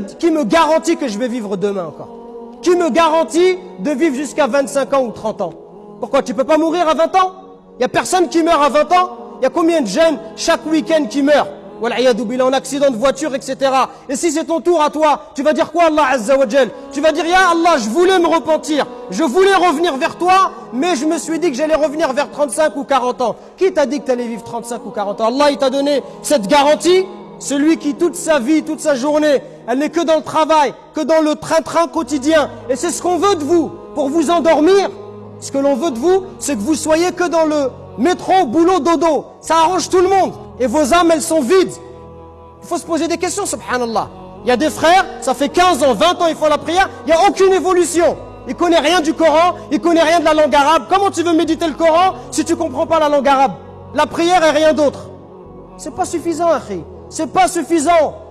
qui me garantit que je vais vivre demain encore. Qui me garantit de vivre jusqu'à 25 ans ou 30 ans. Pourquoi Tu peux pas mourir à 20 ans? Il y a personne qui meurt à 20 ans. Il y a combien de jeunes chaque week-end qui meurent? En accident de voiture, etc. Et si c'est ton tour à toi, tu vas dire quoi Allah Azza Tu vas dire, Ya Allah, je voulais me repentir, je voulais revenir vers toi, mais je me suis dit que j'allais revenir vers 35 ou 40 ans. Qui t'a dit que tu allais vivre 35 ou 40 ans? Allah, il t'a donné cette garantie? Celui qui toute sa vie, toute sa journée, elle n'est que dans le travail, que dans le train-train quotidien. Et c'est ce qu'on veut de vous, pour vous endormir. Ce que l'on veut de vous, c'est que vous soyez que dans le métro, boulot, dodo. Ça arrange tout le monde. Et vos âmes, elles sont vides. Il faut se poser des questions, subhanallah. Il y a des frères, ça fait 15 ans, 20 ans, ils font la prière, il n'y a aucune évolution. Ils connaissent rien du Coran, ils connaissent rien de la langue arabe. Comment tu veux méditer le Coran si tu comprends pas la langue arabe? La prière est rien d'autre. C'est pas suffisant, Akhi. C'est pas suffisant.